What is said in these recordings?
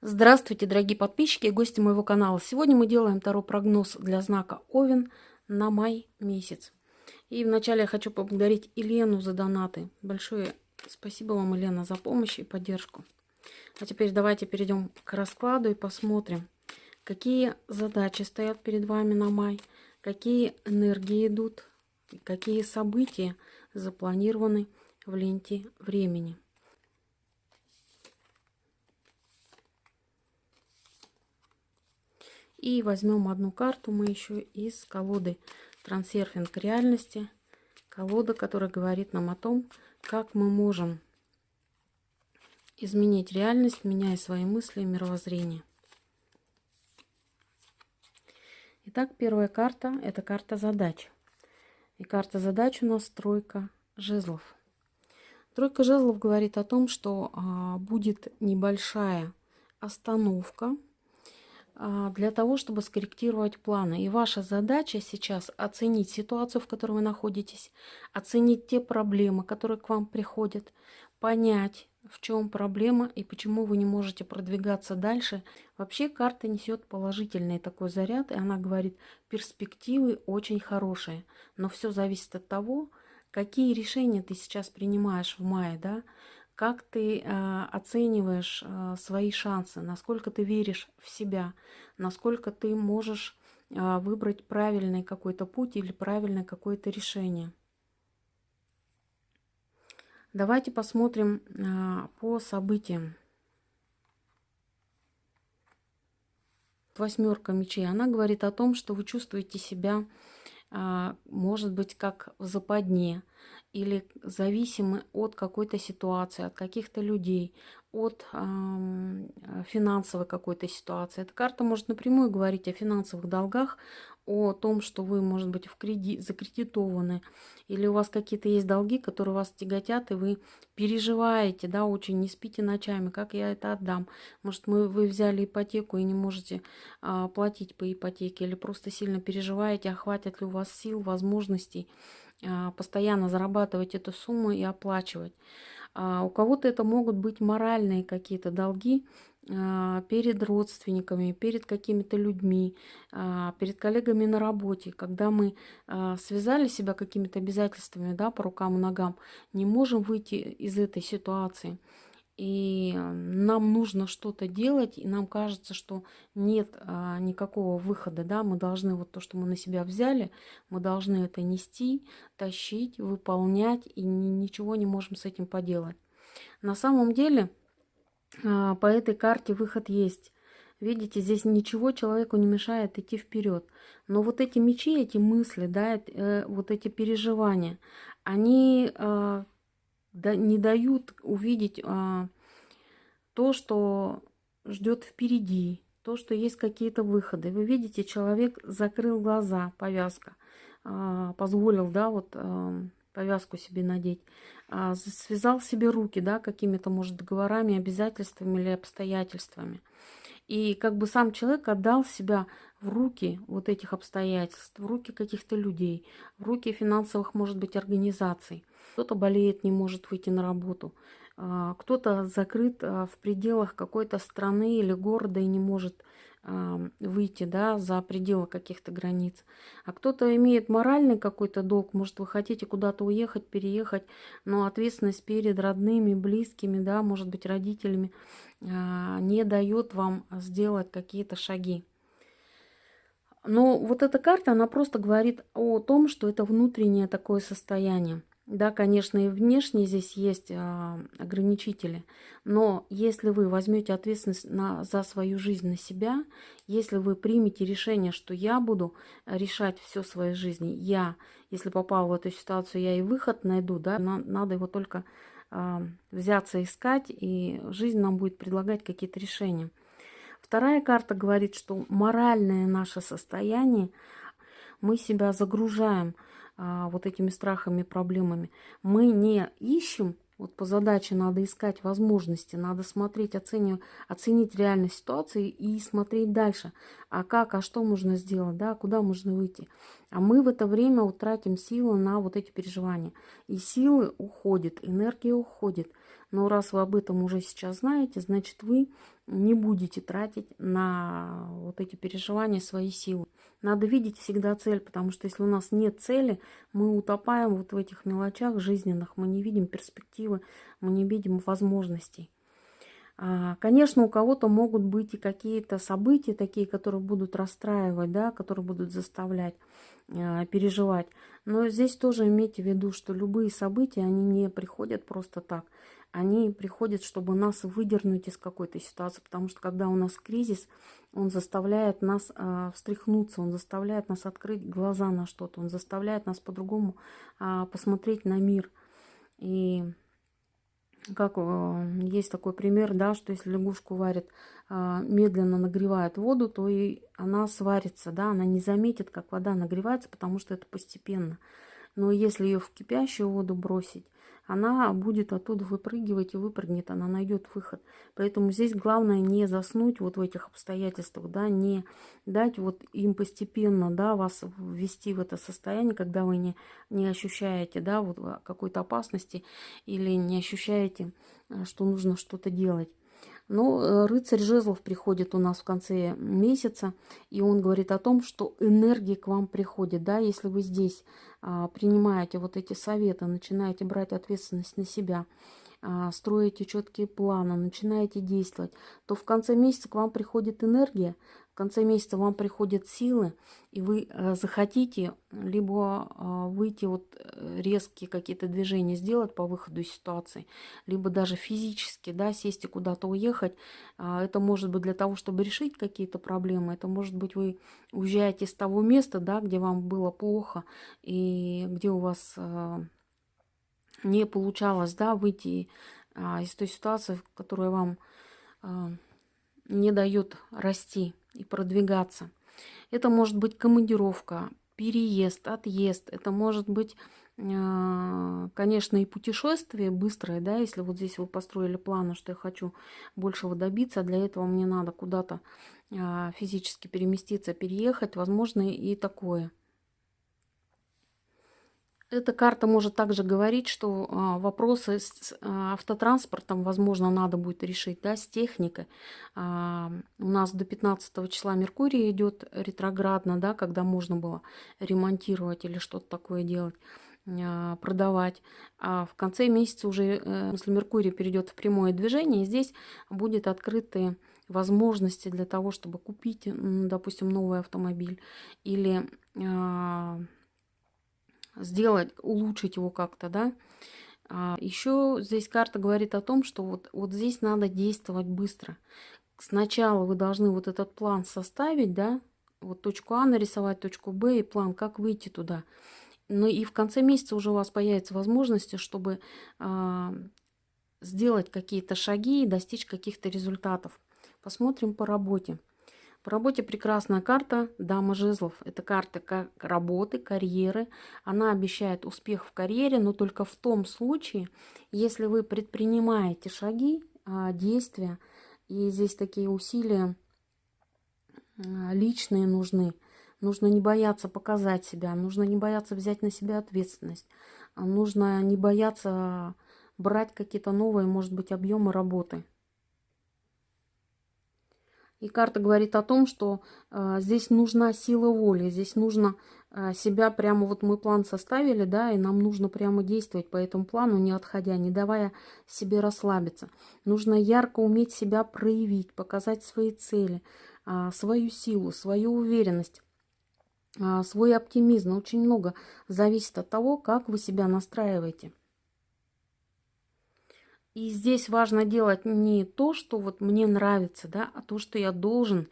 Здравствуйте, дорогие подписчики и гости моего канала. Сегодня мы делаем второй прогноз для знака Овен на май месяц. И вначале я хочу поблагодарить Елену за донаты. Большое спасибо вам, Елена, за помощь и поддержку. А теперь давайте перейдем к раскладу и посмотрим, какие задачи стоят перед вами на май, какие энергии идут, какие события запланированы в ленте времени. И возьмем одну карту мы еще из колоды «Трансерфинг реальности». Колода, которая говорит нам о том, как мы можем изменить реальность, меняя свои мысли и мировоззрение. Итак, первая карта – это карта задач. И карта задач у нас тройка жезлов. Тройка жезлов говорит о том, что а, будет небольшая остановка – для того, чтобы скорректировать планы. И ваша задача сейчас оценить ситуацию, в которой вы находитесь, оценить те проблемы, которые к вам приходят, понять, в чем проблема и почему вы не можете продвигаться дальше. Вообще карта несет положительный такой заряд, и она говорит, перспективы очень хорошие, но все зависит от того, какие решения ты сейчас принимаешь в мае, да, как ты э, оцениваешь э, свои шансы, насколько ты веришь в себя, насколько ты можешь э, выбрать правильный какой-то путь или правильное какое-то решение. Давайте посмотрим по событиям. Восьмерка мечей, она говорит о том, что вы чувствуете себя, может быть, как в западне, или зависимы от какой-то ситуации, от каких-то людей, от э, финансовой какой-то ситуации. Эта карта может напрямую говорить о финансовых долгах, о том, что вы, может быть, в кредит, закредитованы, или у вас какие-то есть долги, которые вас тяготят, и вы переживаете, да, очень, не спите ночами, как я это отдам. Может, мы, вы взяли ипотеку и не можете а, платить по ипотеке, или просто сильно переживаете, а хватит ли у вас сил, возможностей а, постоянно зарабатывать эту сумму и оплачивать. А, у кого-то это могут быть моральные какие-то долги перед родственниками, перед какими-то людьми, перед коллегами на работе, когда мы связали себя какими-то обязательствами да, по рукам и ногам, не можем выйти из этой ситуации и нам нужно что-то делать, и нам кажется, что нет а, никакого выхода, да, мы должны вот то, что мы на себя взяли, мы должны это нести, тащить, выполнять, и ни, ничего не можем с этим поделать. На самом деле а, по этой карте выход есть. Видите, здесь ничего человеку не мешает идти вперед. Но вот эти мечи, эти мысли, да, э, вот эти переживания, они да, не дают увидеть а, то, что ждет впереди, то, что есть какие-то выходы. Вы видите, человек закрыл глаза, повязка, а, позволил, да, вот а, повязку себе надеть, а, связал себе руки, да, какими-то, может, договорами, обязательствами или обстоятельствами. И как бы сам человек отдал себя в руки вот этих обстоятельств, в руки каких-то людей, в руки финансовых, может быть, организаций. Кто-то болеет, не может выйти на работу, а, кто-то закрыт а, в пределах какой-то страны или города и не может выйти да, за пределы каких-то границ. А кто-то имеет моральный какой-то долг, может, вы хотите куда-то уехать, переехать, но ответственность перед родными, близкими, да, может быть, родителями не дает вам сделать какие-то шаги. Но вот эта карта, она просто говорит о том, что это внутреннее такое состояние. Да, конечно, и внешне здесь есть а, ограничители, но если вы возьмете ответственность на, за свою жизнь на себя, если вы примете решение, что я буду решать все своей жизни, я, если попал в эту ситуацию, я и выход найду, да, на, надо его только а, взяться искать, и жизнь нам будет предлагать какие-то решения. Вторая карта говорит, что моральное наше состояние, мы себя загружаем – вот этими страхами, проблемами. Мы не ищем, вот по задаче надо искать возможности, надо смотреть, оценивать, оценить реальность ситуации и смотреть дальше. А как, а что можно сделать, да, куда можно выйти. А мы в это время утратим силы на вот эти переживания. И силы уходят, энергия уходит Но раз вы об этом уже сейчас знаете, значит вы не будете тратить на вот эти переживания свои силы. Надо видеть всегда цель, потому что если у нас нет цели, мы утопаем вот в этих мелочах жизненных, мы не видим перспективы, мы не видим возможностей. А, конечно, у кого-то могут быть и какие-то события такие, которые будут расстраивать, да, которые будут заставлять э, переживать. Но здесь тоже имейте в виду, что любые события, они не приходят просто так. Они приходят, чтобы нас выдернуть из какой-то ситуации, потому что когда у нас кризис, он заставляет нас э, встряхнуться, он заставляет нас открыть глаза на что-то, он заставляет нас по-другому э, посмотреть на мир. И как э, есть такой пример, да, что если лягушку варят, э, медленно нагревает воду, то и она сварится, да, она не заметит, как вода нагревается, потому что это постепенно. Но если ее в кипящую воду бросить, она будет оттуда выпрыгивать и выпрыгнет, она найдет выход. Поэтому здесь главное не заснуть вот в этих обстоятельствах, да, не дать вот им постепенно, да, вас ввести в это состояние, когда вы не, не ощущаете, да, вот какой-то опасности или не ощущаете, э, что нужно что-то делать. Но э, рыцарь жезлов приходит у нас в конце месяца, и он говорит о том, что энергия к вам приходит. Да, если вы здесь а, принимаете вот эти советы, начинаете брать ответственность на себя, строите четкие планы, начинаете действовать, то в конце месяца к вам приходит энергия, конце месяца вам приходят силы, и вы э, захотите либо а, выйти вот э, резкие какие-то движения сделать по выходу из ситуации, либо даже физически, да, сесть и куда-то уехать. А, это может быть для того, чтобы решить какие-то проблемы. Это может быть вы уезжаете с того места, да, где вам было плохо и где у вас а, не получалось, да, выйти из той ситуации, которая вам не дает расти и продвигаться. Это может быть командировка, переезд, отъезд. Это может быть, а, конечно, и путешествие быстрое, да, если вот здесь вы построили планы, что я хочу большего добиться, для этого мне надо куда-то а, физически переместиться, переехать, возможно, и такое. Эта карта может также говорить, что а, вопросы с а, автотранспортом, возможно, надо будет решить, да, с техникой. А, у нас до 15 числа Меркурий идет ретроградно, да, когда можно было ремонтировать или что-то такое делать продавать. А в конце месяца уже, э, если Меркурий перейдет в прямое движение, здесь будет открыты возможности для того, чтобы купить, допустим, новый автомобиль или сделать, улучшить его как-то, да. А еще здесь карта говорит о том, что вот, вот здесь надо действовать быстро. Сначала вы должны вот этот план составить, да, вот точку А нарисовать, точку Б и план, как выйти туда. Ну и в конце месяца уже у вас появятся возможности, чтобы э, сделать какие-то шаги и достичь каких-то результатов. Посмотрим по работе. По работе прекрасная карта Дама жезлов. Это карта как работы, карьеры. Она обещает успех в карьере, но только в том случае, если вы предпринимаете шаги, а, действия, и здесь такие усилия а, личные нужны. Нужно не бояться показать себя, нужно не бояться взять на себя ответственность, нужно не бояться брать какие-то новые, может быть, объемы работы. И карта говорит о том, что э, здесь нужна сила воли, здесь нужно э, себя прямо, вот мы план составили, да, и нам нужно прямо действовать по этому плану, не отходя, не давая себе расслабиться. Нужно ярко уметь себя проявить, показать свои цели, э, свою силу, свою уверенность свой оптимизм. Очень много зависит от того, как вы себя настраиваете. И здесь важно делать не то, что вот мне нравится, да, а то, что я должен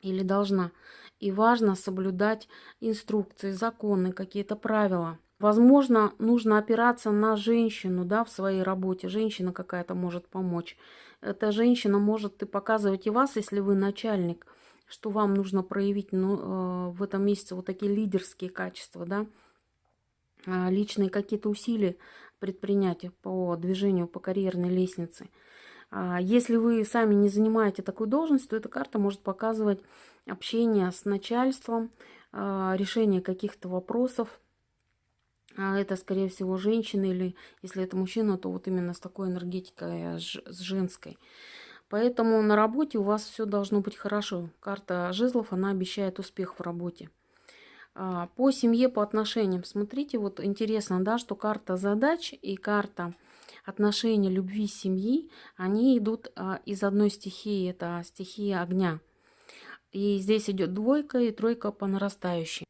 или должна. И важно соблюдать инструкции, законы, какие-то правила. Возможно, нужно опираться на женщину да, в своей работе. Женщина какая-то может помочь. Эта женщина может и показывать и вас, если вы начальник, что вам нужно проявить ну, э, в этом месяце вот такие лидерские качества, да, личные какие-то усилия предпринять по движению по карьерной лестнице. А если вы сами не занимаете такую должность, то эта карта может показывать общение с начальством, а, решение каких-то вопросов, а это, скорее всего, женщина, или если это мужчина, то вот именно с такой энергетикой, а, с женской. Поэтому на работе у вас все должно быть хорошо. Карта жезлов, она обещает успех в работе. А, по семье, по отношениям. Смотрите, вот интересно, да, что карта задач и карта отношений любви семьи, они идут а, из одной стихии, это стихия огня. И здесь идет двойка и тройка по нарастающей.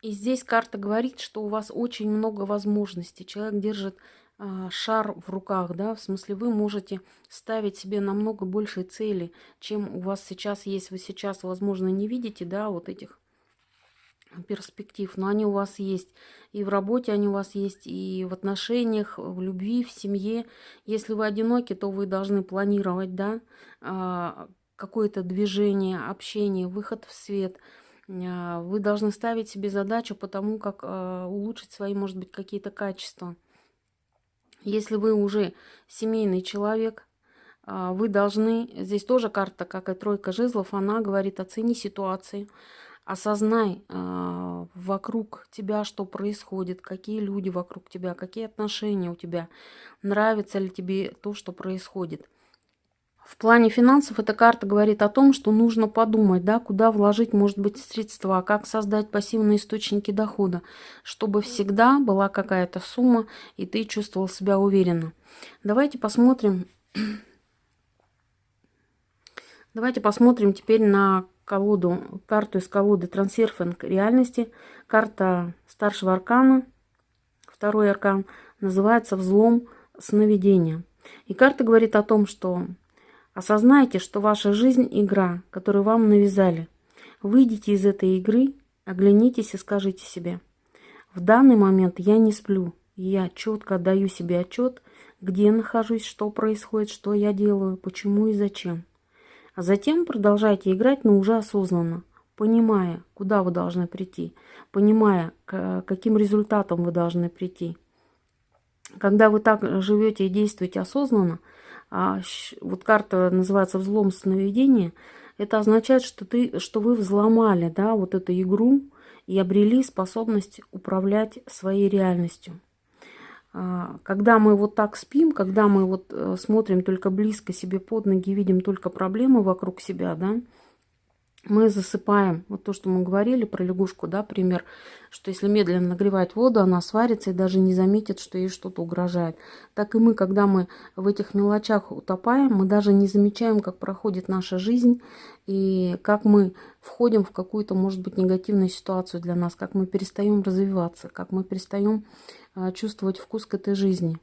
И здесь карта говорит, что у вас очень много возможностей. Человек держит шар в руках, да, в смысле вы можете ставить себе намного больше цели, чем у вас сейчас есть. Вы сейчас, возможно, не видите, да, вот этих перспектив, но они у вас есть. И в работе они у вас есть, и в отношениях, в любви, в семье. Если вы одиноки, то вы должны планировать, да, а, какое-то движение, общение, выход в свет – а, вы должны ставить себе задачу по тому, как а, улучшить свои, может быть, какие-то качества. Если вы уже семейный человек, а, вы должны, здесь тоже карта, как и тройка жезлов, она говорит, оцени ситуации, осознай вокруг тебя, что происходит, какие люди вокруг тебя, какие отношения у тебя, нравится ли тебе то, что происходит. В плане финансов эта карта говорит о том, что нужно подумать, да, куда вложить, может быть, средства, как создать пассивные источники дохода, чтобы всегда была какая-то сумма, и ты чувствовал себя уверенно. Давайте посмотрим. Давайте посмотрим теперь на колоду, карту из колоды трансерфинг реальности. Карта старшего аркана, второй аркан, называется «Взлом сновидения». И карта говорит о том, что Осознайте, что ваша жизнь – игра, которую вам навязали. Выйдите из этой игры, оглянитесь и скажите себе. В данный момент я не сплю. Я четко отдаю себе отчет, где я нахожусь, что происходит, что я делаю, почему и зачем. А затем продолжайте играть, но уже осознанно, понимая, куда вы должны прийти, понимая, к каким результатам вы должны прийти. Когда вы так живете и действуете осознанно – а, вот карта называется «Взлом сновидения», это означает, что, ты, что вы взломали да, вот эту игру и обрели способность управлять своей реальностью. А, когда мы вот так спим, когда мы вот э, смотрим только близко себе под ноги, видим только проблемы вокруг себя, да, мы засыпаем. Вот то, что мы говорили про лягушку, да, пример, что если медленно нагревать воду, она сварится и даже не заметит, что ей что-то угрожает. Так и мы, когда мы в этих мелочах утопаем, мы даже не замечаем, как проходит наша жизнь и как мы входим в какую-то, может быть, негативную ситуацию для нас, как мы перестаем развиваться, как мы перестаем а, чувствовать вкус к этой жизни.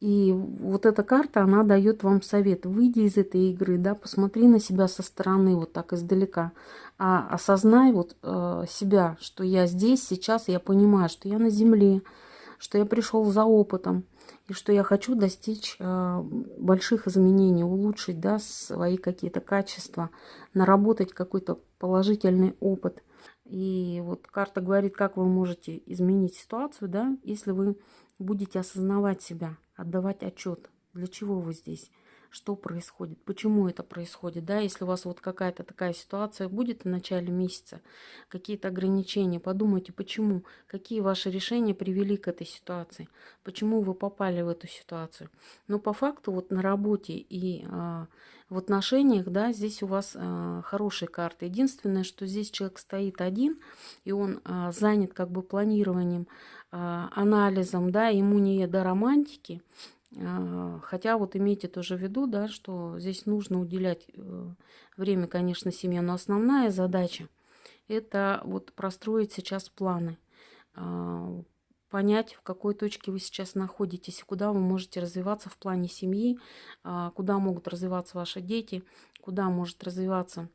И вот эта карта, она дает вам совет. Выйди из этой игры, да, посмотри на себя со стороны, вот так издалека. А осознай вот э, себя, что я здесь, сейчас, я понимаю, что я на земле, что я пришел за опытом, и что я хочу достичь э, больших изменений, улучшить, да, свои какие-то качества, наработать какой-то положительный опыт. И вот карта говорит, как вы можете изменить ситуацию, да, если вы будете осознавать себя, отдавать отчет, для чего вы здесь, что происходит, почему это происходит, да, если у вас вот какая-то такая ситуация будет в начале месяца, какие-то ограничения, подумайте, почему, какие ваши решения привели к этой ситуации, почему вы попали в эту ситуацию. Но по факту вот на работе и а, в отношениях, да, здесь у вас а, хорошие карты. Единственное, что здесь человек стоит один, и он а, занят как бы планированием, а, анализом, да, ему не до романтики, хотя вот имейте тоже в виду, да, что здесь нужно уделять э, время, конечно, семье, но основная задача это вот простроить сейчас планы, а, понять, в какой точке вы сейчас находитесь, куда вы можете развиваться в плане семьи, куда могут развиваться ваши дети, куда может развиваться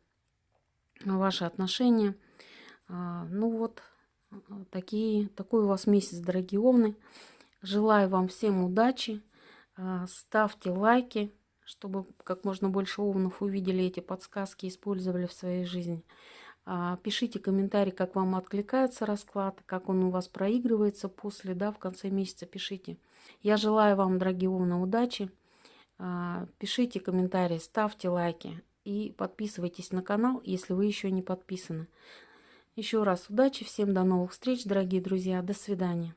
ваши отношения. Ну вот, такие, такой у вас месяц, дорогие овны. Желаю вам всем удачи. А, ставьте лайки, чтобы как можно больше овнов увидели эти подсказки, использовали в своей жизни. А, пишите комментарии, как вам откликается расклад, как он у вас проигрывается после, да, в конце месяца пишите. Я желаю вам, дорогие овны, удачи. А, пишите комментарии, ставьте лайки и подписывайтесь на канал, если вы еще не подписаны. Еще раз удачи всем, до новых встреч, дорогие друзья, до свидания.